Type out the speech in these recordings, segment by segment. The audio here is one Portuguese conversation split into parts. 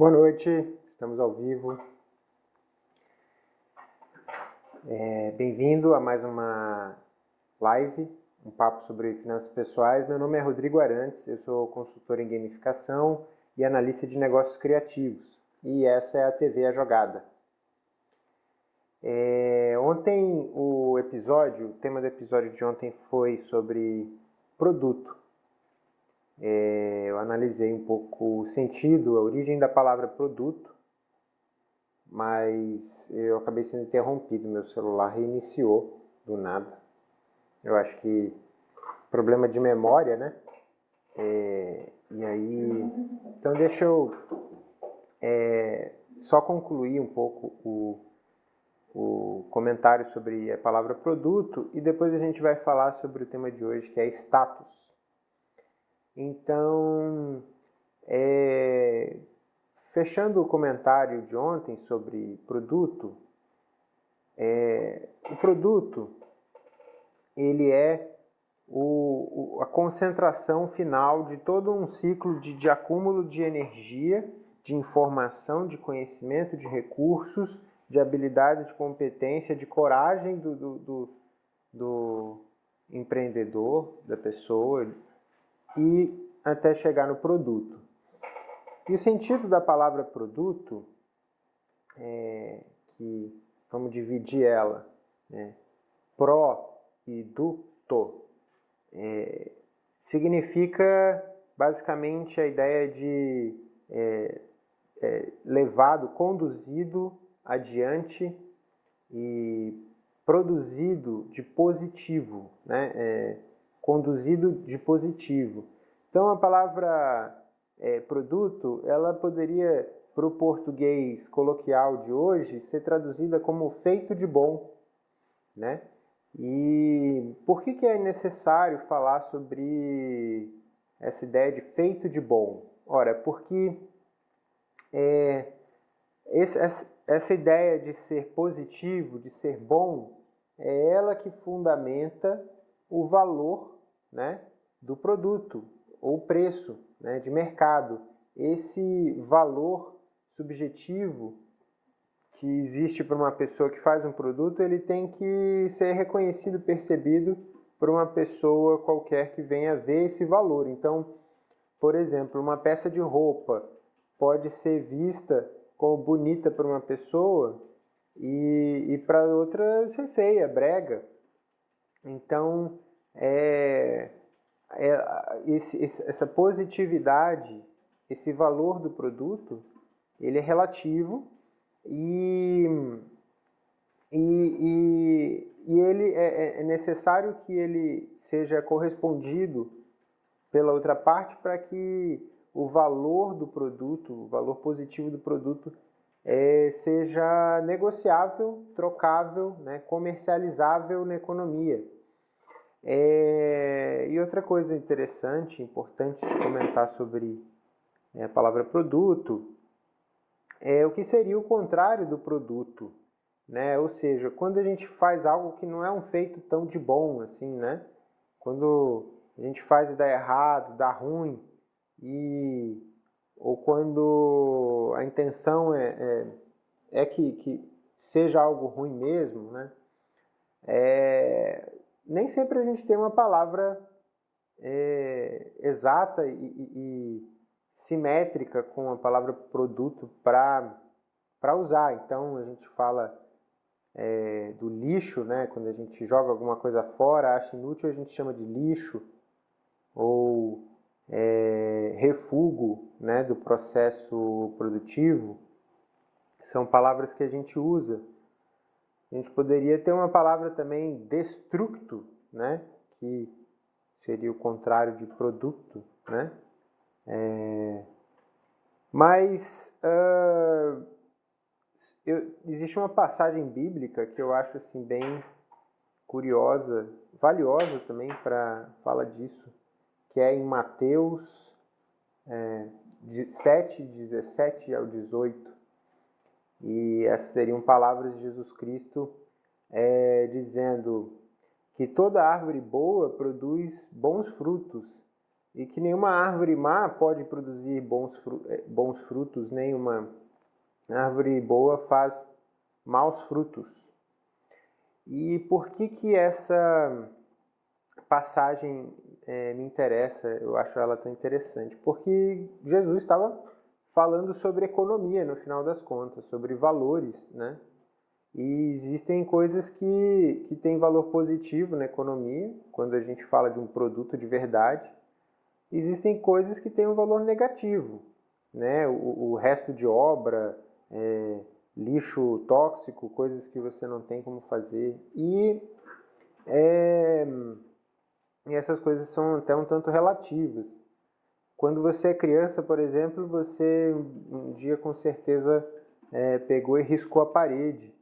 Boa noite, estamos ao vivo. É, Bem-vindo a mais uma live, um papo sobre finanças pessoais. Meu nome é Rodrigo Arantes, eu sou consultor em gamificação e analista de negócios criativos. E essa é a TV A Jogada. É, ontem o episódio, o tema do episódio de ontem foi sobre produto. É, eu analisei um pouco o sentido, a origem da palavra produto, mas eu acabei sendo interrompido, meu celular reiniciou do nada. Eu acho que problema de memória, né? É, e aí, então deixa eu é, só concluir um pouco o, o comentário sobre a palavra produto e depois a gente vai falar sobre o tema de hoje que é status. Então, é, fechando o comentário de ontem sobre produto, é, o produto ele é o, o, a concentração final de todo um ciclo de, de acúmulo de energia, de informação, de conhecimento, de recursos, de habilidade, de competência, de coragem do, do, do, do empreendedor, da pessoa, e até chegar no produto. E o sentido da palavra produto, é, que vamos dividir ela, né, pró e duto, é, significa basicamente a ideia de é, é, levado, conduzido adiante e produzido de positivo, né? É, conduzido de positivo. Então a palavra é, produto, ela poderia, para o português coloquial de hoje, ser traduzida como feito de bom. Né? E por que, que é necessário falar sobre essa ideia de feito de bom? Ora, porque é, esse, essa ideia de ser positivo, de ser bom, é ela que fundamenta o valor né, do produto ou preço né, de mercado. Esse valor subjetivo que existe para uma pessoa que faz um produto, ele tem que ser reconhecido, percebido por uma pessoa qualquer que venha ver esse valor. Então, por exemplo, uma peça de roupa pode ser vista como bonita para uma pessoa e, e para outra ser feia, brega. Então, é, é, esse, essa positividade, esse valor do produto, ele é relativo e, e, e, e ele é, é, é necessário que ele seja correspondido pela outra parte para que o valor do produto, o valor positivo do produto é, seja negociável, trocável, né, comercializável na economia. É, e outra coisa interessante, importante comentar sobre é, a palavra produto, é o que seria o contrário do produto, né? Ou seja, quando a gente faz algo que não é um feito tão de bom assim, né? Quando a gente faz e dá errado, dá ruim, e ou quando a intenção é, é, é que, que seja algo ruim mesmo, né? É, nem sempre a gente tem uma palavra é, exata e, e, simétrica com a palavra produto para usar. Então a gente fala é, do lixo, né? quando a gente joga alguma coisa fora, acha inútil, a gente chama de lixo, ou é, refugo né? do processo produtivo. São palavras que a gente usa a gente poderia ter uma palavra também destructo, né? que seria o contrário de produto. Né? É... Mas uh, eu, existe uma passagem bíblica que eu acho assim, bem curiosa, valiosa também para fala disso, que é em Mateus é, 7, 17 ao 18. E essas seriam palavras de Jesus Cristo é, dizendo que toda árvore boa produz bons frutos e que nenhuma árvore má pode produzir bons, eh, bons frutos, nenhuma árvore boa faz maus frutos. E por que que essa passagem é, me interessa, eu acho ela tão interessante? Porque Jesus estava falando sobre economia no final das contas, sobre valores, né? E existem coisas que, que têm valor positivo na economia, quando a gente fala de um produto de verdade. Existem coisas que têm um valor negativo, né? O, o resto de obra, é, lixo tóxico, coisas que você não tem como fazer. E, é, e essas coisas são até um tanto relativas. Quando você é criança, por exemplo, você um dia com certeza é, pegou e riscou a parede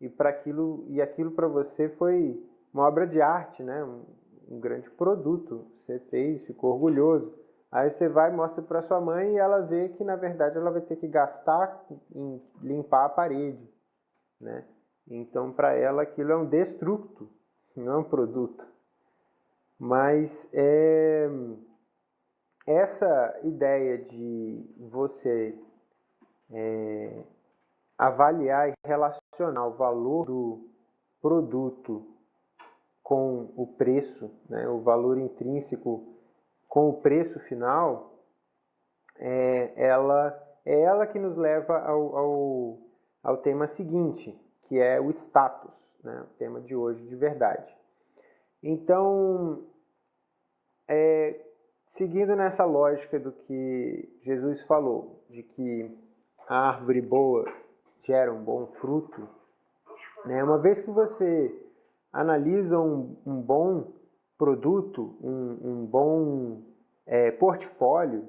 e para aquilo e aquilo para você foi uma obra de arte, né? Um, um, grande produto. Você fez, ficou orgulhoso. Aí você vai mostra para sua mãe e ela vê que na verdade ela vai ter que gastar em limpar a parede, né? Então para ela aquilo é um destruto, não é um produto. Mas é, essa ideia de você é, avaliar e relacionar o valor do produto com o preço, né, o valor intrínseco com o preço final, é, ela é ela que nos leva ao, ao, ao tema seguinte, que é o status, né, o tema de hoje de verdade. Então, é, seguindo nessa lógica do que Jesus falou, de que a árvore boa gera um bom fruto, né? uma vez que você analisa um, um bom produto, um, um bom é, portfólio,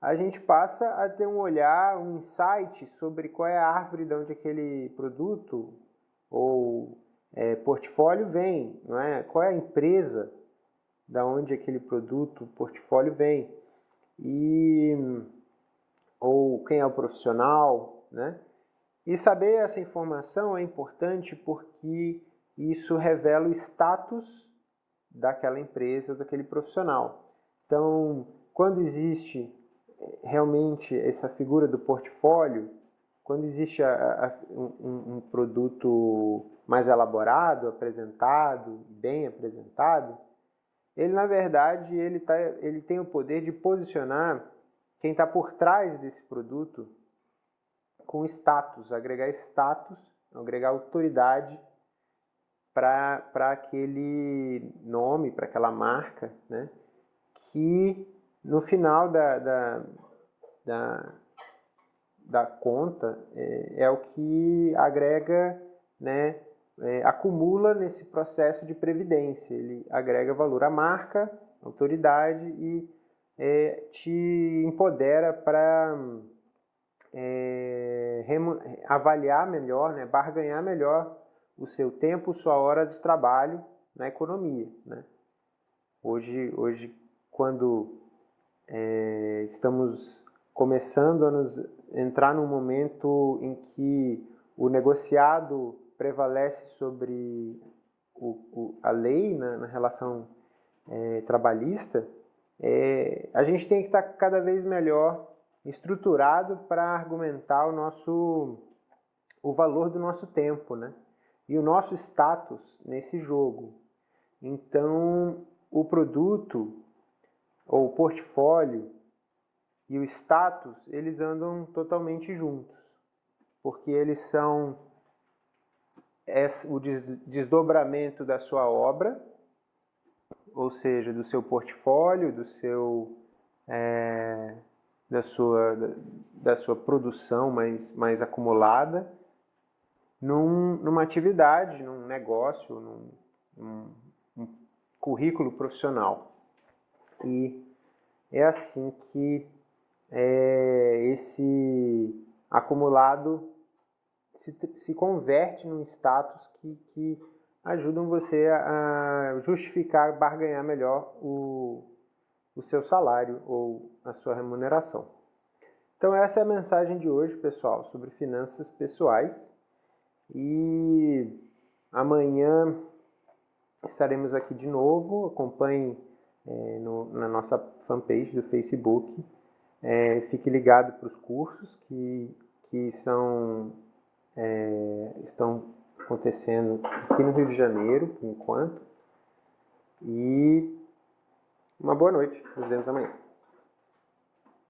a gente passa a ter um olhar, um insight sobre qual é a árvore de onde aquele produto ou é, portfólio vem, não é? Qual é a empresa da onde aquele produto, portfólio vem e ou quem é o profissional, né? E saber essa informação é importante porque isso revela o status daquela empresa, daquele profissional. Então, quando existe eh, realmente essa figura do portfólio, quando existe a, a, um, um produto mais elaborado, apresentado, bem apresentado, ele na verdade ele, tá, ele tem o poder de posicionar quem está por trás desse produto com status, agregar status, agregar autoridade para aquele nome, para aquela marca, né? que no final da, da, da, da conta é, é, o que agrega, né, é, acumula nesse processo de previdência. Ele agrega valor à marca, autoridade e é, te empodera para é, avaliar melhor, né, barganhar melhor o seu tempo, sua hora de trabalho na economia. Né? Hoje, hoje, quando é, estamos começando a nos entrar num momento em que o negociado prevalece sobre o, o, a lei né, na relação é, trabalhista, é, a gente tem que estar cada vez melhor estruturado para argumentar o nosso o valor do nosso tempo, né? E o nosso status nesse jogo. Então, o produto ou o portfólio e o status, eles andam totalmente juntos, porque eles são o desdobramento da sua obra, ou seja, do seu portfólio, do seu é, da sua, da, sua produção mais, mais acumulada num, numa atividade, num negócio, num, num, num currículo profissional. E é assim que é, esse acumulado se, se converte num status que, que ajudam você a justificar, barganhar melhor o, o seu salário ou a sua remuneração. Então essa é a mensagem de hoje, pessoal, sobre finanças pessoais. E amanhã estaremos aqui de novo. Acompanhe é, no, na nossa fanpage do Facebook. É, fique ligado para os cursos que, que são, é, estão acontecendo aqui no Rio de Janeiro, por enquanto. E uma boa noite. Nos vemos amanhã.